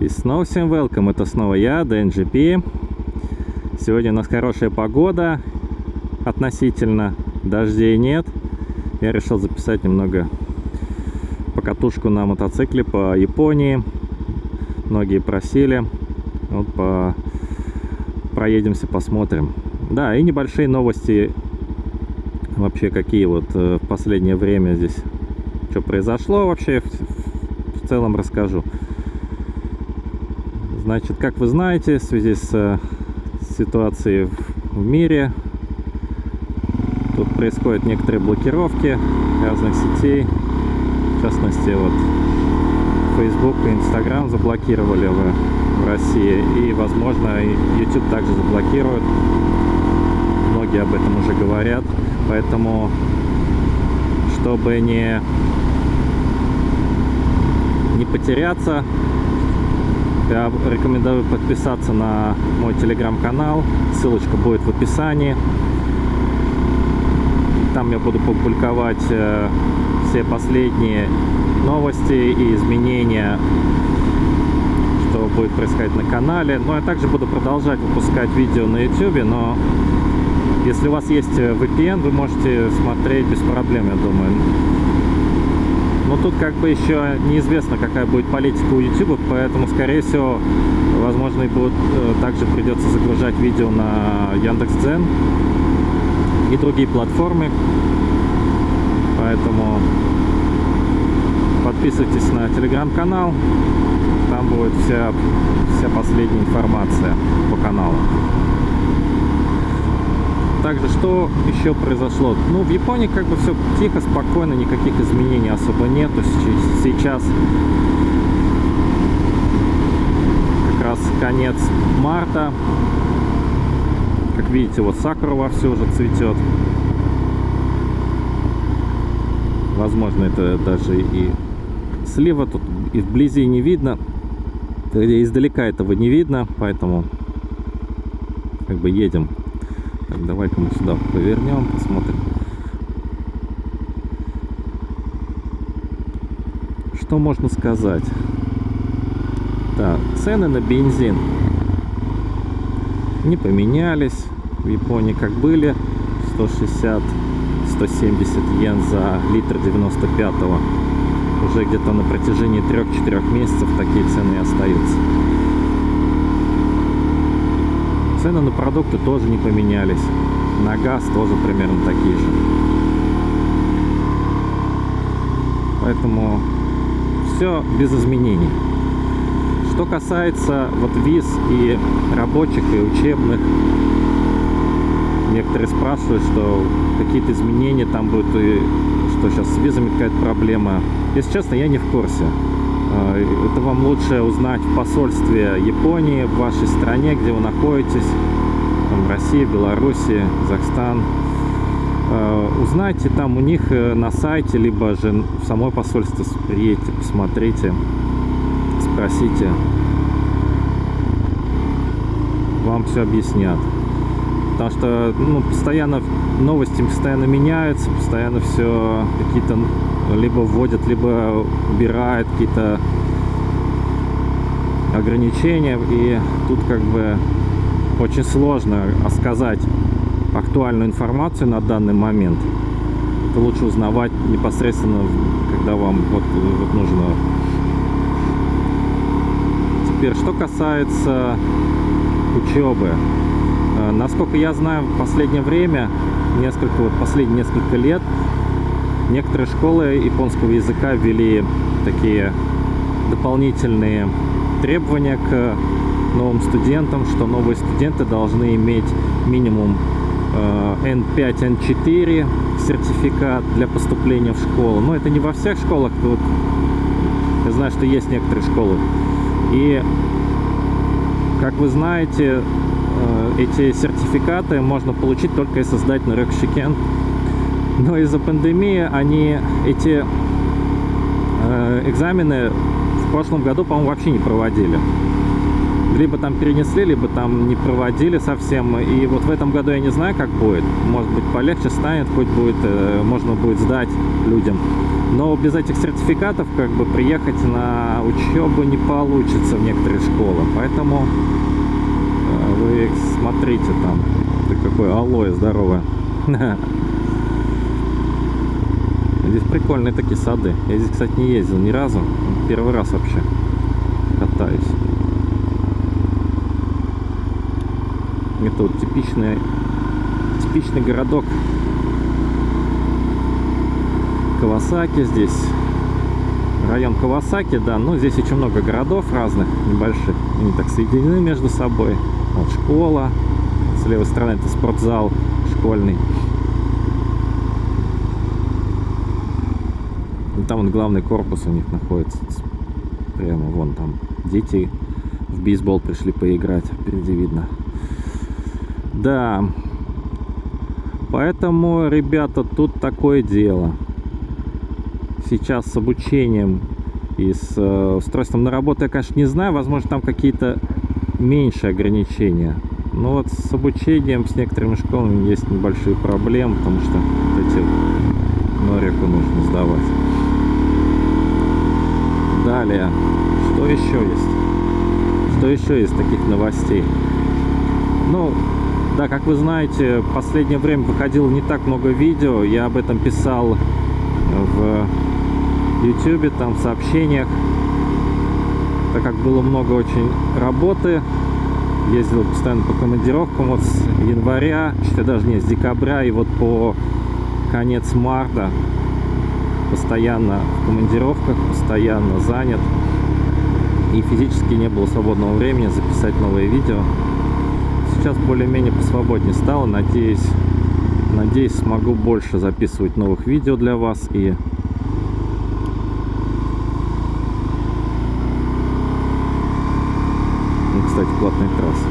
И снова всем welcome, это снова я, DNGP. Сегодня у нас хорошая погода относительно, дождей нет. Я решил записать немного покатушку на мотоцикле по Японии. Многие просили. Вот по... проедемся, посмотрим. Да, и небольшие новости вообще какие вот э, в последнее время здесь что произошло вообще в, в целом расскажу. Значит, как вы знаете, в связи с э, ситуацией в мире, тут происходят некоторые блокировки разных сетей. В частности, вот Facebook и Instagram заблокировали в, в России. И, возможно, YouTube также заблокируют. Многие об этом уже говорят. Поэтому, чтобы не, не потеряться, я рекомендую подписаться на мой телеграм-канал. Ссылочка будет в описании. Там я буду публиковать э, все последние новости и изменения, что будет происходить на канале. Ну, я также буду продолжать выпускать видео на YouTube, но если у вас есть VPN, вы можете смотреть без проблем, я думаю. Но тут как бы еще неизвестно, какая будет политика у YouTube, поэтому, скорее всего, возможно, и будут, э, также придется загружать видео на Яндекс.Дзен и другие платформы. Поэтому подписывайтесь на телеграм-канал, там будет вся, вся последняя информация по каналу. Также, что еще произошло? Ну, в Японии как бы все тихо, спокойно, никаких изменений особо нету. Сейчас как раз конец марта. Как видите, вот сакура вовсю уже цветет. Возможно, это даже и слива тут и вблизи не видно. Издалека этого не видно, поэтому как бы едем так, давай-ка мы сюда повернем, посмотрим. Что можно сказать? Так, цены на бензин не поменялись. В Японии как были 160 170 йен за литр 95-го. Уже где-то на протяжении 3-4 месяцев такие цены и остаются. Цены на продукты тоже не поменялись. На газ тоже примерно такие же. Поэтому все без изменений. Что касается вот виз и рабочих, и учебных, некоторые спрашивают, что какие-то изменения там будут, и что сейчас с визами какая-то проблема. Если честно, я не в курсе. Э, это вам лучше узнать в посольстве Японии, в вашей стране, где вы находитесь, там, Россия, Беларуси, Казахстан. Э, узнайте там у них э, на сайте, либо же в самой посольстве приедете, посмотрите, спросите. Вам все объяснят. Потому что ну, постоянно новости постоянно меняются, постоянно все какие-то либо вводят, либо убирают какие-то ограничения. И тут как бы очень сложно сказать актуальную информацию на данный момент. Это лучше узнавать непосредственно, когда вам вот, вот нужно. Теперь, что касается учебы. Э, насколько я знаю, в последнее время, несколько, вот последние несколько лет, Некоторые школы японского языка ввели такие дополнительные требования к новым студентам, что новые студенты должны иметь минимум N5, э, N4 сертификат для поступления в школу. Но это не во всех школах. Тут я знаю, что есть некоторые школы. И, как вы знаете, э, эти сертификаты можно получить только если сдать на Рёкшикен но из-за пандемии они эти э, экзамены в прошлом году, по-моему, вообще не проводили. Либо там перенесли, либо там не проводили совсем. И вот в этом году я не знаю, как будет. Может быть, полегче станет, хоть будет, э, можно будет сдать людям. Но без этих сертификатов как бы приехать на учебу не получится в некоторые школы. Поэтому э, вы смотрите там. Ты какой алоэ здоровое. Здесь прикольные такие сады. Я здесь, кстати, не ездил ни разу. Первый раз вообще катаюсь. Это вот типичный, типичный городок Кавасаки здесь. Район Кавасаки, да. Ну, здесь очень много городов разных, небольших. Они так соединены между собой. Вот школа. С левой стороны это спортзал школьный. Там вот главный корпус у них находится. Прямо вон там. Дети в бейсбол пришли поиграть. Впереди видно. Да. Поэтому, ребята, тут такое дело. Сейчас с обучением и с э, устройством на работу я, конечно, не знаю. Возможно, там какие-то меньшие ограничения. Но вот с обучением, с некоторыми школами есть небольшие проблемы, потому что вот эти норику нужно сдавать. Далее, что еще есть? Что еще из таких новостей? Ну, да, как вы знаете, в последнее время выходило не так много видео. Я об этом писал в YouTube, там в сообщениях. Так как было много очень работы, ездил постоянно по командировкам вот с января, что даже не с декабря и вот по конец марта постоянно в командировках, постоянно занят и физически не было свободного времени записать новые видео сейчас более-менее посвободнее стало. Надеюсь, надеюсь, смогу больше записывать новых видео для вас и ну, кстати, платная трасса.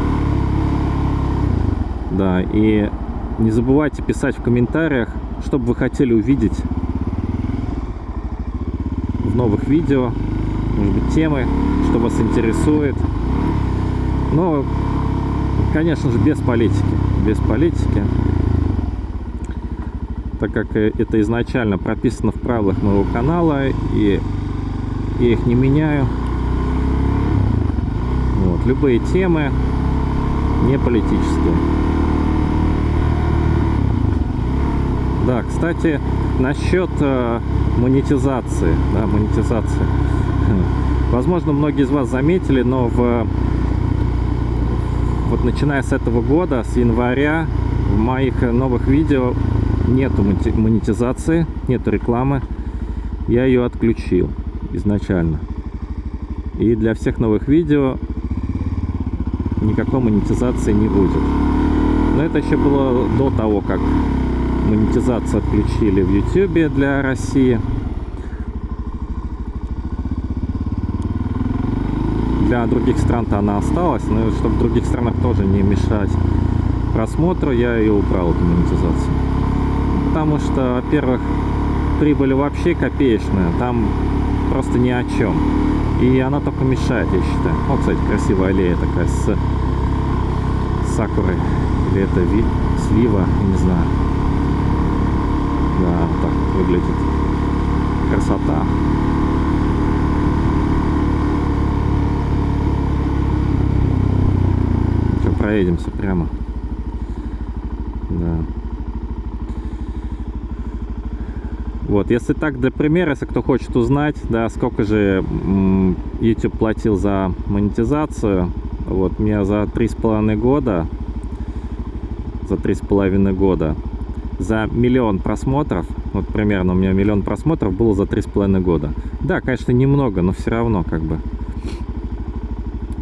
Да, и не забывайте писать в комментариях, что бы вы хотели увидеть новых видео, может быть, темы, что вас интересует. Но конечно же, без политики. Без политики. Так как э, это изначально прописано в правилах моего канала, и я их не меняю. Вот. Любые темы не политические. Да, кстати, насчет э, монетизации, да, монетизации. Возможно, многие из вас заметили, но в вот начиная с этого года, с января, в моих новых видео нету монетизации, нету рекламы. Я ее отключил изначально. И для всех новых видео никакой монетизации не будет. Но это еще было до того, как монетизацию отключили в YouTube для России. для других стран-то она осталась, но чтобы в других странах тоже не мешать просмотру, я ее убрал, эту монетизацию. Потому что, во-первых, прибыль вообще копеечная, там просто ни о чем. И она только мешает, я считаю. Вот, кстати, красивая аллея такая с сакурой. Или это ви... слива, не знаю. Вот так выглядит. Красота. проедемся прямо. Да. Вот, если так, для примера, если кто хочет узнать, да, сколько же YouTube платил за монетизацию, вот, мне за три с половиной года, за три с половиной года, за миллион просмотров, вот примерно у меня миллион просмотров было за три с половиной года. Да, конечно, немного, но все равно, как бы,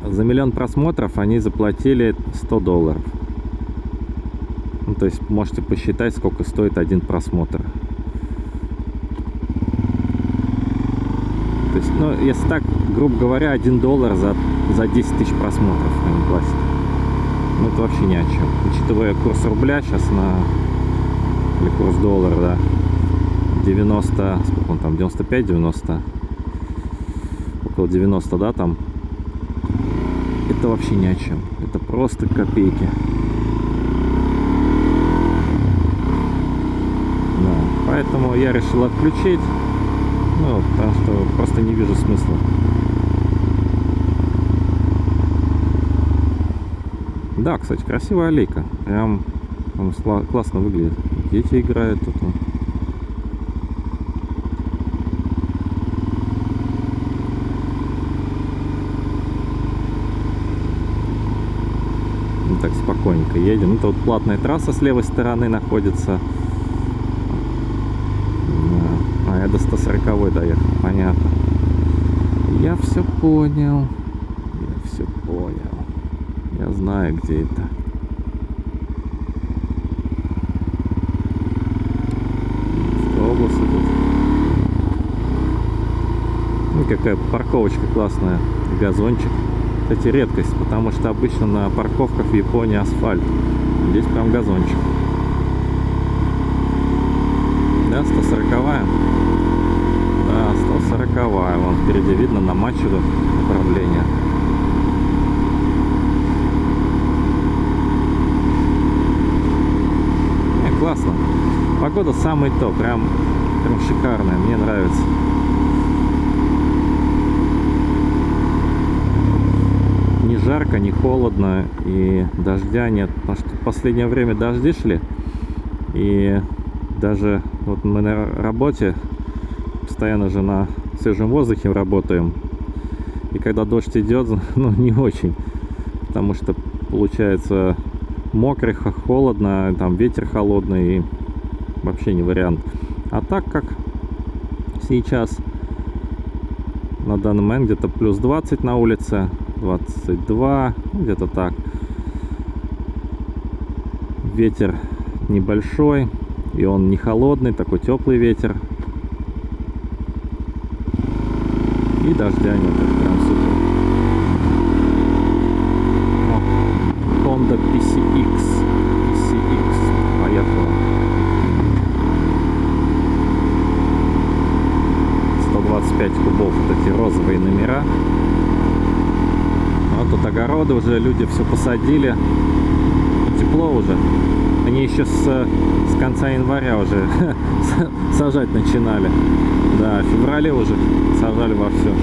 за миллион просмотров они заплатили 100 долларов. Ну, то есть можете посчитать, сколько стоит один просмотр. То есть, ну, если так, грубо говоря, 1 доллар за, за 10 тысяч просмотров они платят. Ну, это вообще ни о чем. Учитывая курс рубля сейчас на... Или курс доллара, да. 90... Сколько он там? 95-90? Около 90, да, там это вообще ни о чем. Это просто копейки. Да, поэтому я решил отключить. Ну, потому что просто не вижу смысла. Да, кстати, красивая аллейка. Прям, прям классно выглядит. Дети играют тут. Ну, так спокойненько едем. Это вот платная трасса с левой стороны находится. А я до 140 доехал, понятно. Я все понял. Я все понял. Я знаю, где это. Автобусы тут. Какая парковочка классная. Газончик. Кстати, редкость, потому что обычно на парковках в Японии асфальт. Здесь прям газончик. Да, 140 -я. Да, 140 -я. Вон впереди видно на Мачеду направление. классно. Погода самый то, прям, прям шикарная, мне нравится. Жарко, не холодно и дождя нет. Потому что в последнее время дожди шли. И даже вот мы на работе постоянно же на свежем воздухе работаем. И когда дождь идет, ну не очень. Потому что получается мокрый, холодно, там ветер холодный, вообще не вариант. А так как сейчас на данный момент где-то плюс 20 на улице, 22, где-то так. Ветер небольшой, и он не холодный, такой теплый ветер. И дождя нет, прям супер. Honda PCX. PCX. Поехала. 125 кубов. Вот эти розовые номера. Вот тут огороды уже, люди все посадили. Тепло уже. Они еще с, с конца января уже сажать начинали. Да, в феврале уже сажали во все.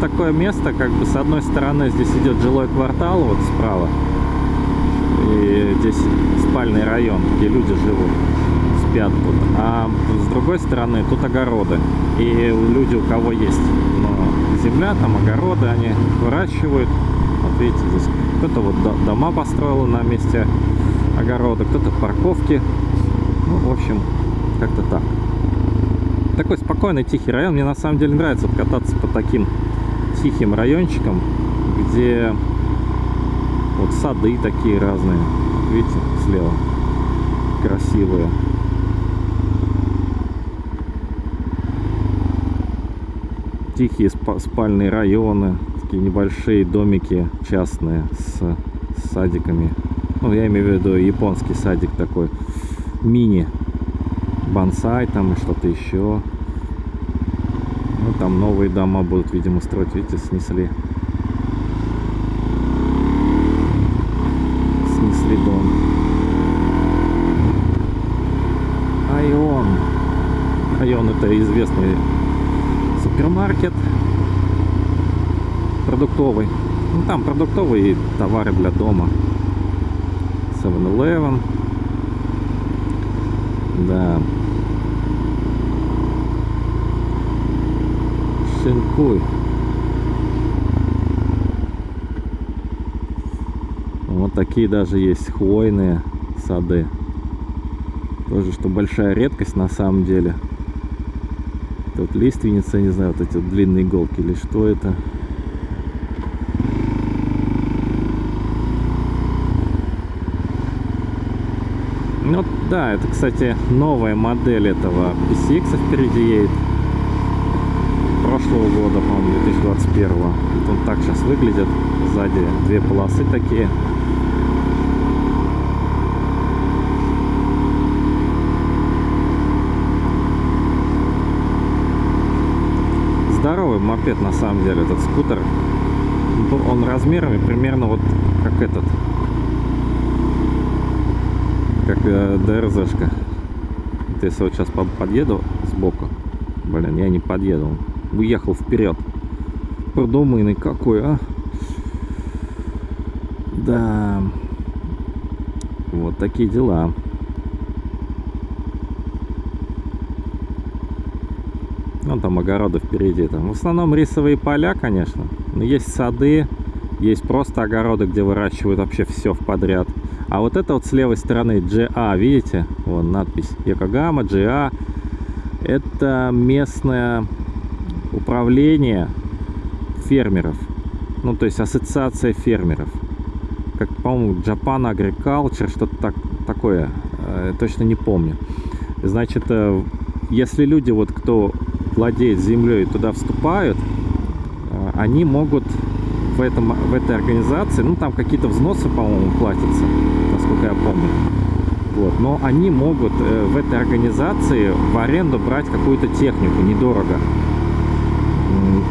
такое место, как бы с одной стороны здесь идет жилой квартал, вот справа, здесь спальный район, где люди живут, спят тут, а с другой стороны тут огороды, и люди, у кого есть ну, земля, там огороды, они выращивают, вот видите, здесь кто-то вот дома построил на месте огорода, кто-то парковки, ну, в общем, как-то так. Такой спокойный, тихий район. Мне на самом деле нравится кататься по таким тихим райончиком, где вот сады такие разные. Видите, слева красивые. Тихие спальные районы, такие небольшие домики частные с, с садиками. Ну, я имею в виду японский садик такой, мини, бонсай там и что-то еще. Ну, там новые дома будут, видимо, строить. Видите. Снесли это известный супермаркет продуктовый. Ну, там продуктовые товары для дома. 7-Eleven. Да. Шинкуй. Вот такие даже есть хвойные сады. Тоже, что большая редкость на самом деле. Тут лиственница, не знаю, вот эти вот длинные иголки или что это. Ну да, это, кстати, новая модель этого PCX впереди едет прошлого года, по-моему, 2021. Вот он так сейчас выглядит. Сзади две полосы такие. Мопед на самом деле, этот скутер. Он размерами примерно вот как этот. Как э, ДРЗшка. Вот если вот сейчас подъеду сбоку. Блин, я не подъеду. Уехал вперед. Продуманный какой, а. Да. Вот такие дела. Ну, там огороды впереди. Там. В основном рисовые поля, конечно. Но есть сады, есть просто огороды, где выращивают вообще все в подряд. А вот это вот с левой стороны GA, видите? Вон надпись Якогама, GA. Это местное управление фермеров. Ну, то есть ассоциация фермеров. Как, по-моему, Japan Agriculture, что-то так, такое. Э, точно не помню. Значит, э, если люди, вот кто владеет землей, туда вступают, э, они могут в, этом, в этой организации, ну там какие-то взносы, по-моему, платятся, насколько я помню. Вот. Но они могут э, в этой организации в аренду брать какую-то технику недорого.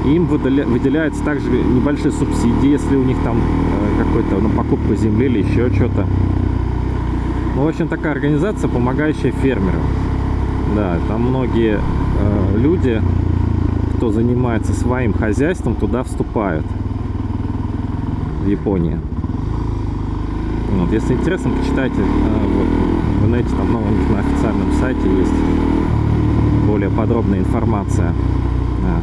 Им выделя, выделяются также небольшие субсидии, если у них там э, какой-то на покупку земли или еще что-то. Ну, в общем, такая организация, помогающая фермерам. Да, там многие э, люди, кто занимается своим хозяйством, туда вступают в Японии. Вот, если интересно, почитайте э, вот, в инете, там, ну, на официальном сайте есть более подробная информация. Да.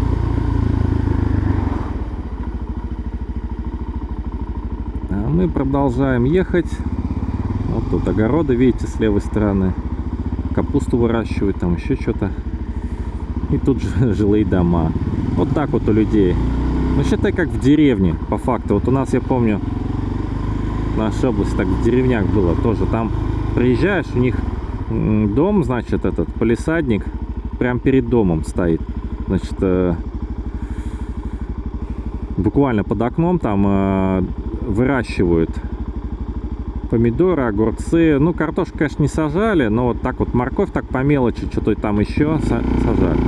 А мы продолжаем ехать. Вот тут огороды, видите, с левой стороны. Капусту выращивают, там еще что-то. И тут же жилые дома. Вот так вот у людей ну, считай, как в деревне, по факту. Вот у нас, я помню, в нашей области так в деревнях было тоже. Там приезжаешь, у них дом, значит, этот полисадник прям перед домом стоит. Значит, э, буквально под окном там э, выращивают помидоры, огурцы. Ну, картошку, конечно, не сажали, но вот так вот морковь так по мелочи, что-то там еще сажали.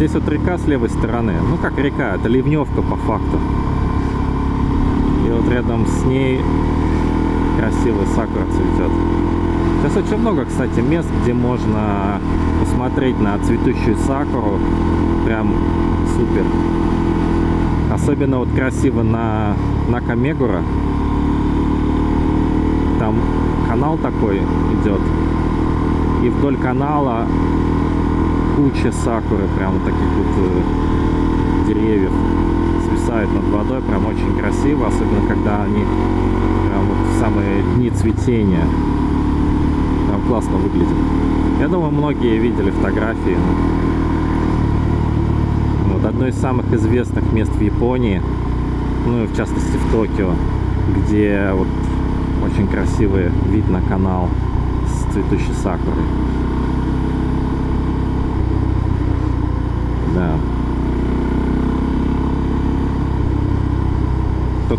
Здесь вот река с левой стороны. Ну как река, это ливневка по факту. И вот рядом с ней красивый сакура цветет. Сейчас очень много, кстати, мест, где можно посмотреть на цветущую сакуру. Прям супер. Особенно вот красиво на, на Камегура. Там канал такой идет. И вдоль канала куча сакуры, прям вот таких вот э, деревьев свисает над водой, прям очень красиво, особенно когда они прям вот в самые дни цветения. Классно выглядит. Я думаю, многие видели фотографии. Вот одно из самых известных мест в Японии, ну и в частности в Токио, где вот очень красивый вид на канал с цветущей сакурой. Да.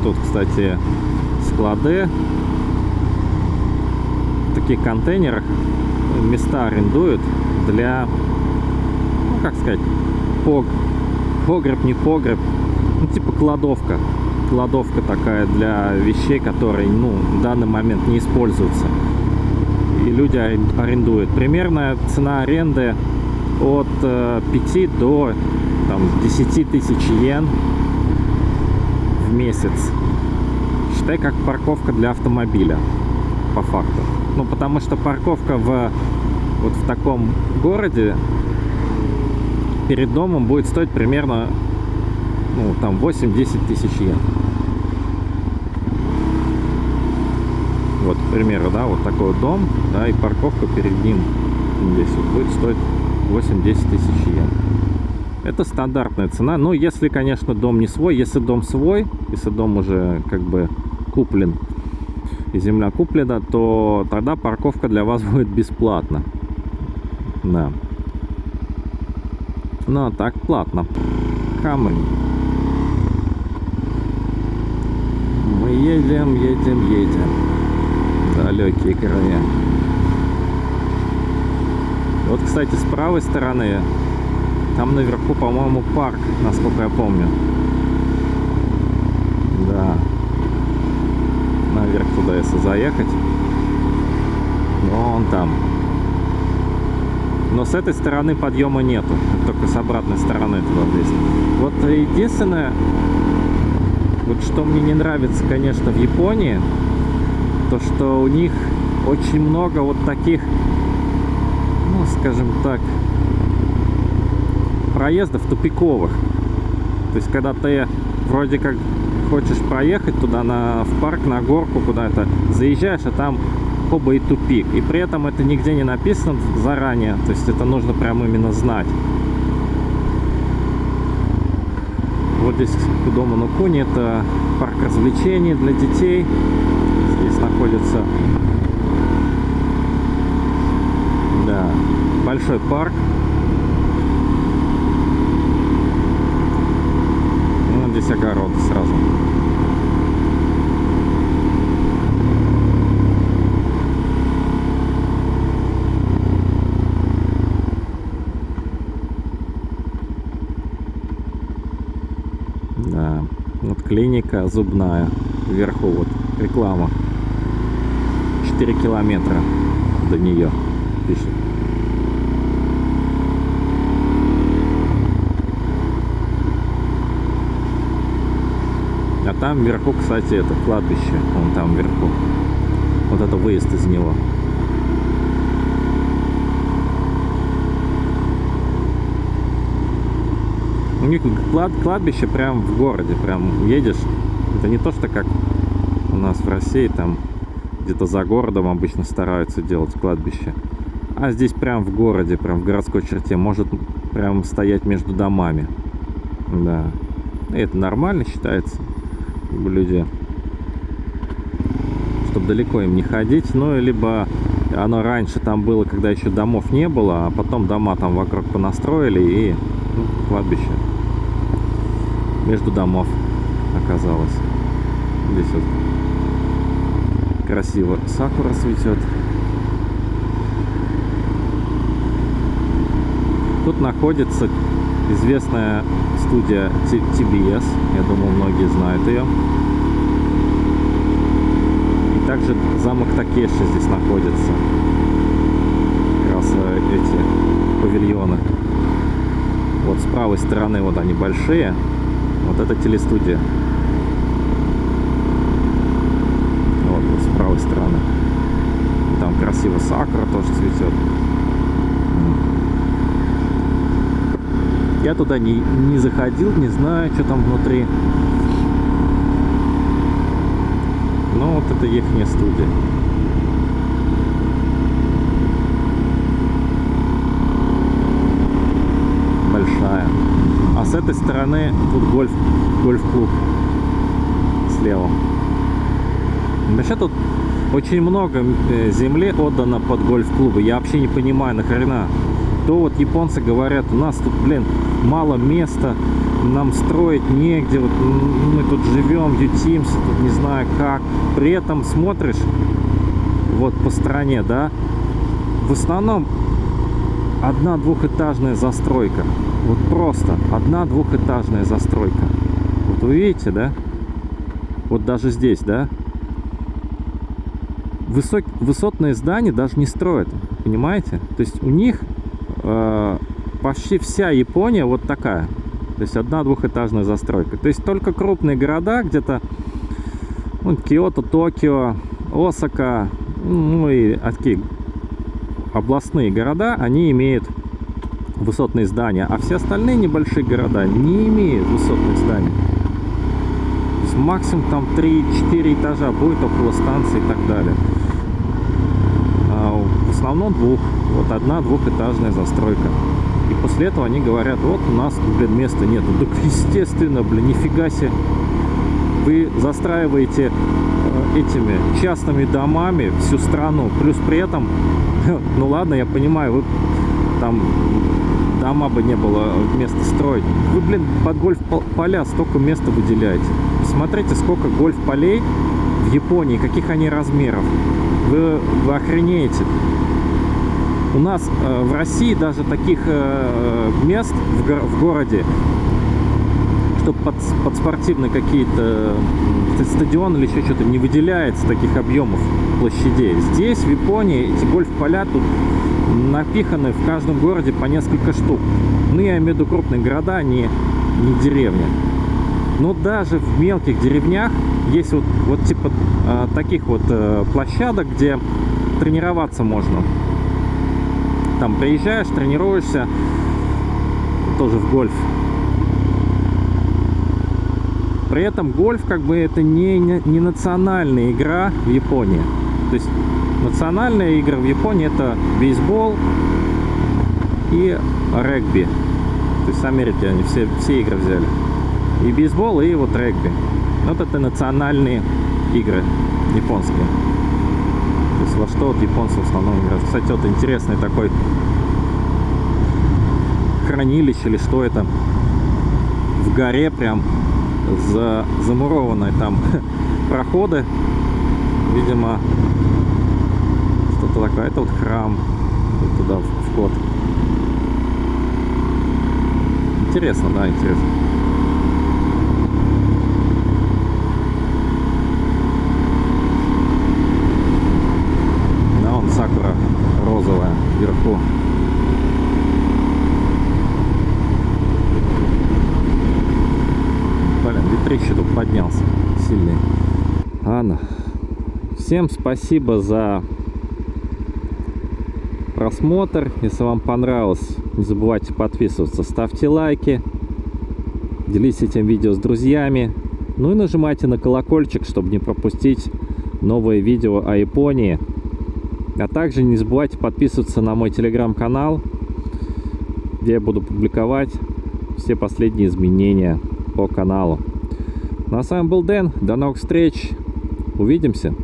Тут, кстати, склады. Таких контейнерах места арендуют для, ну, как сказать, пог... погреб, не погреб, ну, типа кладовка. Кладовка такая для вещей, которые, ну, в данный момент не используются. И люди арендуют. Примерная цена аренды от 5 э, до там, 10 тысяч йен в месяц. Считай, как парковка для автомобиля, по факту. Ну, потому что парковка в вот в таком городе перед домом будет стоить примерно ну, там 8-10 тысяч йен. Вот, к примеру, да, вот такой вот дом, да, и парковка перед ним здесь вот будет стоить 8-10 тысяч йен. Это стандартная цена. Но если, конечно, дом не свой. Если дом свой, если дом уже как бы куплен и земля куплена, то тогда парковка для вас будет бесплатна. Да. Ну, а так платно. Камень. едем, едем, едем. Далекие края. Вот, кстати, с правой стороны, там наверху, по-моему, парк, насколько я помню. Да. Если заехать. Вон там. Но с этой стороны подъема нету. Только с обратной стороны туда есть. Вот единственное, вот что мне не нравится, конечно, в Японии, то что у них очень много вот таких, ну, скажем так, проездов тупиковых. То есть, когда ты вроде как хочешь проехать туда на, в парк, на горку куда-то, заезжаешь, а там хоба и тупик. И при этом это нигде не написано заранее, то есть это нужно прям именно знать. Вот здесь Кудома Нукуни, это парк развлечений для детей. Здесь находится да, большой парк. Ну, здесь огороды сразу. Клиника зубная вверху вот реклама. 4 километра до нее пишет. А там вверху кстати это кладбище вон там вверху. Вот это выезд из него У них клад, кладбище прям в городе, прям едешь. Это не то, что как у нас в России, там где-то за городом обычно стараются делать кладбище. А здесь прям в городе, прям в городской черте, может прям стоять между домами. Да. И это нормально считается. Люди, чтобы далеко им не ходить. Ну, либо оно раньше там было, когда еще домов не было, а потом дома там вокруг понастроили и ну, кладбище между домов оказалось. Здесь вот красиво сакура цветет. Тут находится известная студия TBS. Я думаю, многие знают ее. И также замок Такеши здесь находится. Как раз э, эти павильоны. Вот с правой стороны вот они большие. Вот это телестудия. Вот, вот с правой стороны. Там красиво сакура тоже цветет. Я туда не, не заходил, не знаю, что там внутри. Но вот это их студия. с этой стороны тут гольф, гольф-клуб слева. Вообще тут очень много э, земли отдано под гольф-клубы. Я вообще не понимаю, нахрена. То вот японцы говорят, у нас тут, блин, мало места, нам строить негде, вот мы тут живем, ютимся, тут не знаю как. При этом смотришь вот по стране, да, в основном одна двухэтажная застройка. Вот просто одна двухэтажная застройка. Вот вы видите, да? Вот даже здесь, да? Высок, высотные здания даже не строят, понимаете? То есть у них э, почти вся Япония вот такая. То есть одна двухэтажная застройка. То есть только крупные города, где-то ну, Киото, Токио, Осака, ну и такие областные города, они имеют высотные здания, а все остальные небольшие города не имеют высотных зданий. То есть максимум там 3-4 этажа будет около станции и так далее. А в основном двух. Вот одна двухэтажная застройка. И после этого они говорят, вот у нас, блин, места нет. Так естественно, блин, нифига себе. Вы застраиваете э, этими частными домами всю страну. Плюс при этом, ну ладно, я понимаю, вы там дома бы не было места строить. Вы, блин, под гольф-поля столько места выделяете. Посмотрите, сколько гольф-полей в Японии, каких они размеров. Вы, вы охренеете. У нас э, в России даже таких э, мест в, го в городе, чтобы под, под спортивные какие-то стадионы или еще что-то не выделяется таких объемов площадей. Здесь, в Японии, эти гольф-поля тут напиханы в каждом городе по несколько штук. Ну, я имею в виду крупные города, а не, не деревни. Но даже в мелких деревнях есть вот, вот типа э, таких вот э, площадок, где тренироваться можно. Там приезжаешь, тренируешься, тоже в гольф. При этом гольф как бы это не, не, не национальная игра в Японии. То есть национальные игры в Японии это бейсбол и регби. То есть Америки они все, все игры взяли. И бейсбол, и вот регби. Вот это национальные игры японские. То есть во что вот японцы в основном играют. Кстати, вот интересный такой хранилище или что это. В горе прям за, замурованные там проходы. Видимо, что-то такое. Это вот храм. Вот туда вход. Интересно, да, интересно. Да, он сакура розовая вверху. Блин, ветрище тут поднялся сильный. Ладно. Всем спасибо за просмотр. Если вам понравилось, не забывайте подписываться, ставьте лайки, делитесь этим видео с друзьями. Ну и нажимайте на колокольчик, чтобы не пропустить новые видео о Японии. А также не забывайте подписываться на мой телеграм-канал, где я буду публиковать все последние изменения по каналу. Ну а с вами был Дэн. До новых встреч. Увидимся.